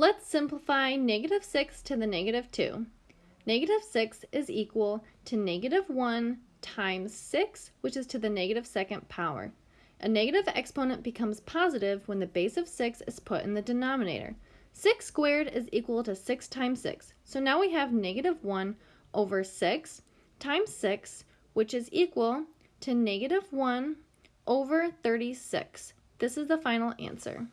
Let's simplify negative 6 to the negative 2. Negative 6 is equal to negative 1 times 6, which is to the negative second power. A negative exponent becomes positive when the base of 6 is put in the denominator. 6 squared is equal to 6 times 6. So now we have negative 1 over 6 times 6, which is equal to negative 1 over 36. This is the final answer.